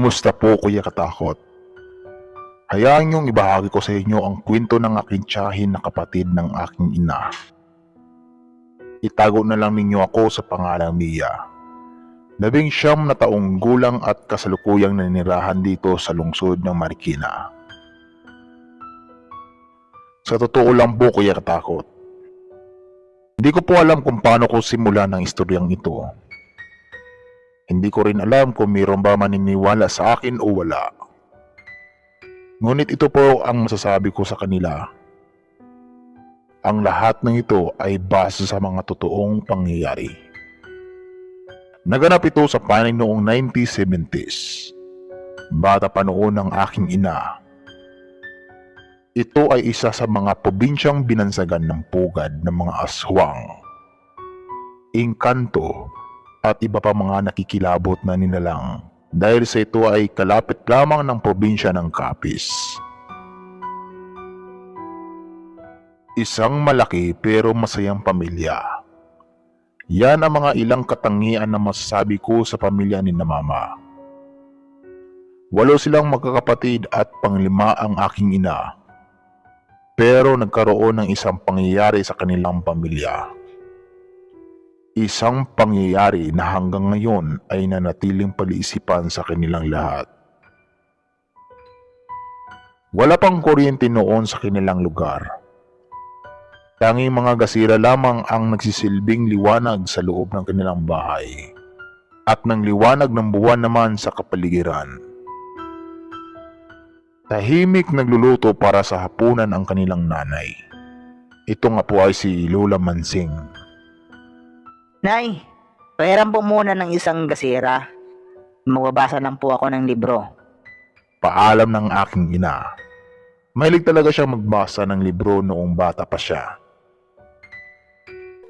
Kumusta po Kuya Katakot? Hayaan niyong ibahagi ko sa inyo ang kwento ng aking tiyahin na kapatid ng aking ina. Itago na lang ninyo ako sa pangalang Mia. Labing siyam na taong gulang at kasalukuyang nanirahan dito sa lungsod ng Marikina. Sa totoo lang po Kuya Katakot, hindi ko po alam kung paano ko simulan ang istoryang ito. Hindi ko rin alam kung mayroon ba maniniwala sa akin o wala. Ngunit ito po ang masasabi ko sa kanila. Ang lahat ng ito ay base sa mga totoong pangyayari. Naganap ito sa panig noong 1970s. Bata pa noon ang aking ina. Ito ay isa sa mga probinsyang binansagan ng pugad ng mga aswang. Engkanto at iba pa mga nakikilabot na nilalang dahil sa ito ay kalapit lamang ng probinsya ng Capiz. Isang malaki pero masayang pamilya. Yan ang mga ilang katangian na masasabi ko sa pamilya ni na mama. Walo silang magkakapatid at panglima ang aking ina. Pero nagkaroon ng isang pangyayari sa kanilang pamilya. Isang pangyayari na hanggang ngayon ay nanatiling paliisipan sa kanilang lahat. Wala pang kuryente noon sa kanilang lugar. Tanging mga gasira lamang ang nagsisilbing liwanag sa loob ng kanilang bahay at ng liwanag ng buwan naman sa kapaligiran. Tahimik nagluluto para sa hapunan ang kanilang nanay. Ito nga po ay si Lola Mansing. Nay, pahiram po muna ng isang gasira. Magbabasa lang po ako ng libro. Paalam ng aking ina. Mahilig talaga siya magbasa ng libro noong bata pa siya.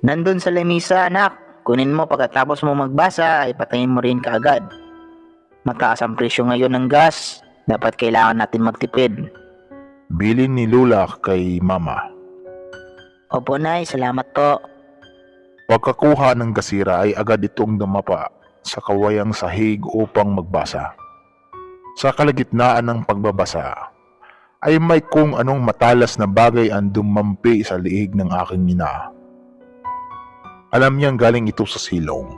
Nandun sa lamisa, anak. Kunin mo pagkatapos mo magbasa, ay patayin mo rin kaagad. Mataas ang presyo ngayon ng gas. Dapat kailangan natin magtipid. Bilin ni Lula kay mama. Opo, Nay. Salamat po. Pagkakuha ng gasira ay agad itong dumapa sa kawayang sahig upang magbasa. Sa kalagitnaan ng pagbabasa, ay may kung anong matalas na bagay ang dumampi sa liig ng aking ina. Alam niyang galing ito sa silong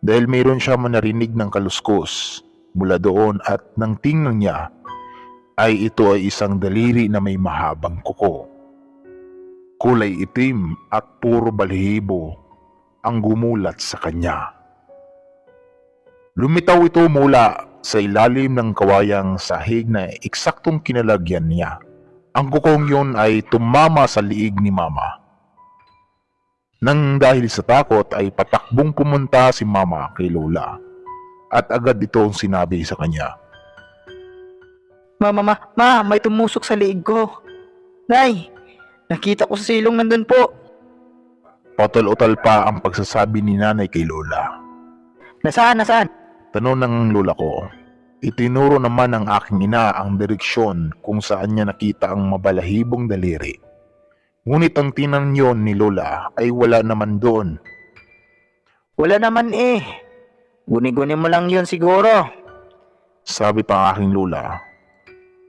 dahil mayroon siya manarinig ng kaluskos mula doon at nang tingnan niya ay ito ay isang daliri na may mahabang kuko. Kulay itim at puro balhibo ang gumulat sa kanya. Lumitaw ito mula sa ilalim ng kawayang sahig na eksaktong kinalagyan niya. Ang kukong yun ay tumama sa liig ni mama. Nang dahil sa takot ay patakbong pumunta si mama kay Lola at agad itong sinabi sa kanya. Ma, ma, ma, ma, may tumusok sa liig ko. Nay, nakita ko sa silong nandun po. Patol-utal pa ang pagsasabi ni nanay kay Lola. Nasaan, nasaan? Tanong ng lola ko. Itinuro naman ng aking ina ang direksyon kung saan niya nakita ang mabalahibong daliri. Ngunit ang tinanyon ni lola ay wala naman doon. Wala naman eh. Guni-guni mo lang yun siguro. Sabi pa aking lola.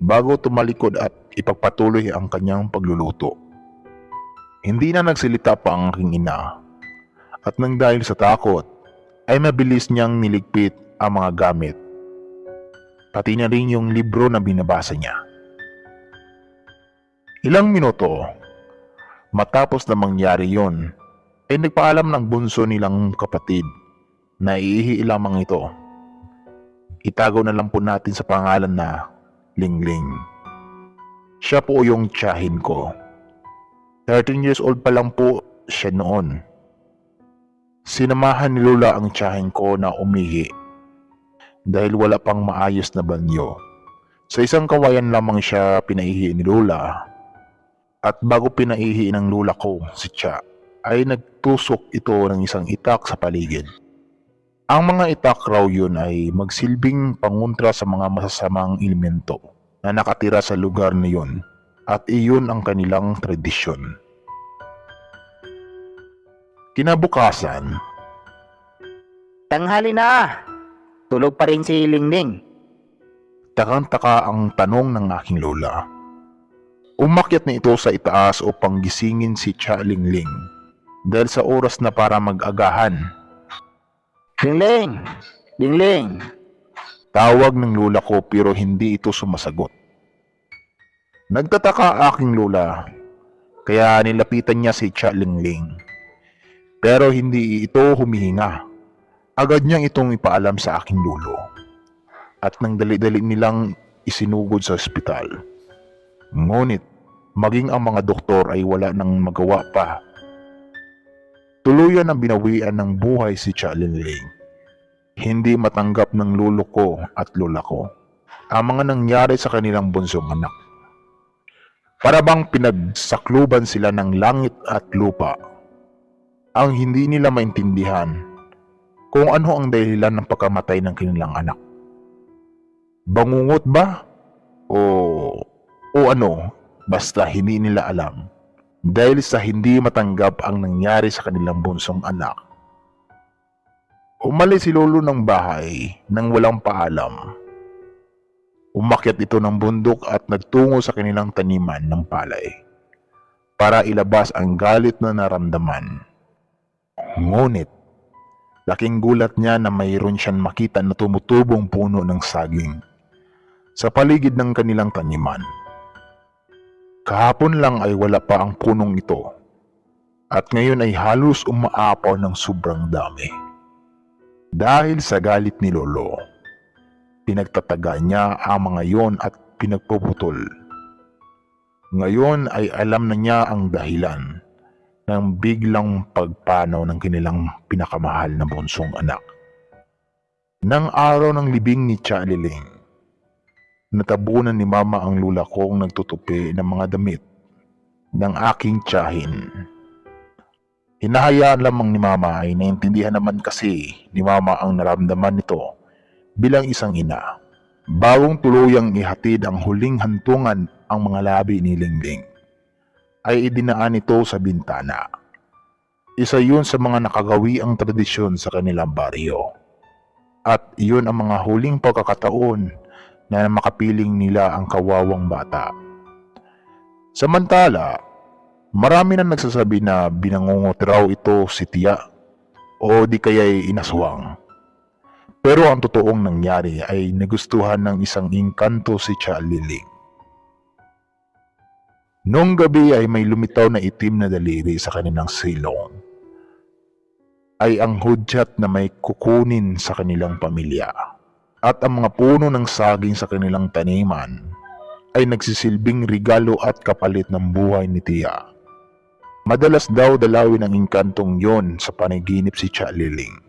Bago tumalikod at ipagpatuloy ang kanyang pagluluto. Hindi na nagsilita pa ang aking ina. At nang dahil sa takot, ay mabilis niyang niligpit ang mga gamit. Pati na rin yung libro na binabasa niya. Ilang minuto, matapos na mangyari yon, ay nagpaalam ng bunso nilang kapatid na iihi lamang ito. Itago na lang po natin sa pangalan na Lingling. Siya po yung tiyahin ko. 13 years old pa lang po siya noon. Sinamahan ni Lola ang tiyahin ko na umihi dahil wala pang maayos na banyo. Sa isang kawayan lamang siya pinaihi ni Lola at bago pinaihi ng Lola ko si Tia ay nagtusok ito ng isang itak sa paligid. Ang mga itak raw yun ay magsilbing panguntra sa mga masasamang elemento na nakatira sa lugar na yun at iyon ang kanilang tradisyon. Kinabukasan, Tanghali na. Tulog pa rin si Lingling. Takang-taka ang tanong ng aking lola. Umakyat na ito sa itaas upang gisingin si Cha Lingling dahil sa oras na para mag-agahan. Lingling! Lingling! Tawag ng lola ko pero hindi ito sumasagot. Nagtataka aking lola kaya nilapitan niya si Cha Lingling. Pero hindi ito humihinga. Agad niyang itong ipaalam sa aking lolo. At nang dali-dali nilang isinugod sa ospital. Ngunit, maging ang mga doktor ay wala nang magawa pa. Tuluyan ang binawian ng buhay si Cha Lingling. Hindi matanggap ng lolo ko at lola ko ang mga nangyari sa kanilang bunsong anak. Para bang pinagsakluban sila ng langit at lupa. Ang hindi nila maintindihan kung ano ang dahilan ng pagkamatay ng kanilang anak. Bangungot ba? O, o ano, basta hindi nila alam. Dahil sa hindi matanggap ang nangyari sa kanilang bunsong anak. Umalis si lolo ng bahay nang walang paalam. Umakyat ito ng bundok at nagtungo sa kanilang taniman ng palay para ilabas ang galit na naramdaman. Ngunit, laking gulat niya na mayroon siyang makita na tumutubong puno ng saging sa paligid ng kanilang taniman. Kahapon lang ay wala pa ang punong ito at ngayon ay halos umaapaw ng sobrang dami. Dahil sa galit ni Lolo, pinagtataga niya ang mga yon at pinagpuputol. Ngayon ay alam na niya ang dahilan ng biglang pagpanaw ng kanilang pinakamahal na bunsong anak. Nang araw ng libing ni Cha Liling, natabunan ni Mama ang lula kong nagtutupi ng mga damit ng aking tiyahin. Hinahayaan lamang ni Mama ay naintindihan naman kasi ni Mama ang naramdaman nito bilang isang ina. Bawang tuluyang ihatid ang huling hantungan ang mga labi ni Lingling ay idinaan ito sa bintana. Isa yun sa mga nakagawi ang tradisyon sa kanilang baryo. At iyon ang mga huling pagkakataon na makapiling nila ang kawawang bata. Samantala, marami na nagsasabi na binangungot raw ito si Tia o di kaya'y inaswang. Pero ang totoong nangyari ay nagustuhan ng isang inkanto si Cha Liling. Noong gabi ay may lumitaw na itim na daliri sa kanilang silong. Ay ang hudyat na may kukunin sa kanilang pamilya. At ang mga puno ng saging sa kanilang taniman ay nagsisilbing regalo at kapalit ng buhay ni Tia. Madalas daw dalawin ang inkantong yon sa panaginip si Cha Liling.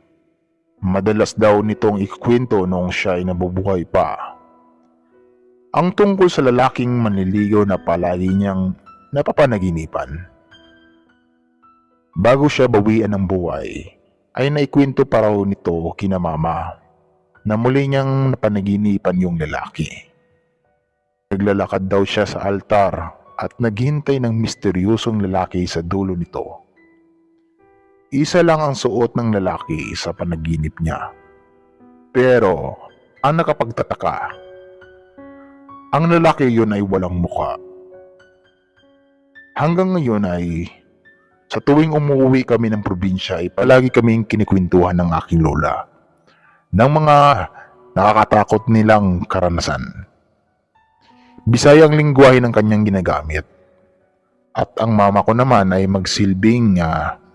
Madalas daw nitong ikwento noong siya ay nabubuhay pa. Ang tungkol sa lalaking manliligaw na palagi niyang napapanaginipan. Bago siya bawian ng buhay, ay naikwento pa raw nito kina mama na muli niyang napanaginipan yung lalaki. Naglalakad daw siya sa altar at naghintay ng misteryosong lalaki sa dulo nito. Isa lang ang suot ng lalaki sa panaginip niya. Pero, ang nakapagtataka, ang lalaki yun ay walang muka. Hanggang ngayon ay, sa tuwing umuwi kami ng probinsya ay palagi kaming kinikwentuhan ng aking lola ng mga nakakatakot nilang karanasan. Bisayang lingwahe ng kanyang ginagamit. At ang mama ko naman ay magsilbing ah,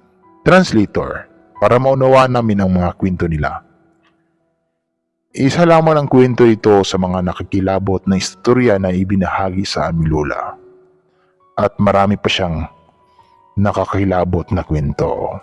translator para maunawaan namin ang mga kwento nila. Isa lamang ang kwento ito sa mga nakikilabot na istorya na ibinahagi sa aming lola. At marami pa siyang nakakilabot na kwento.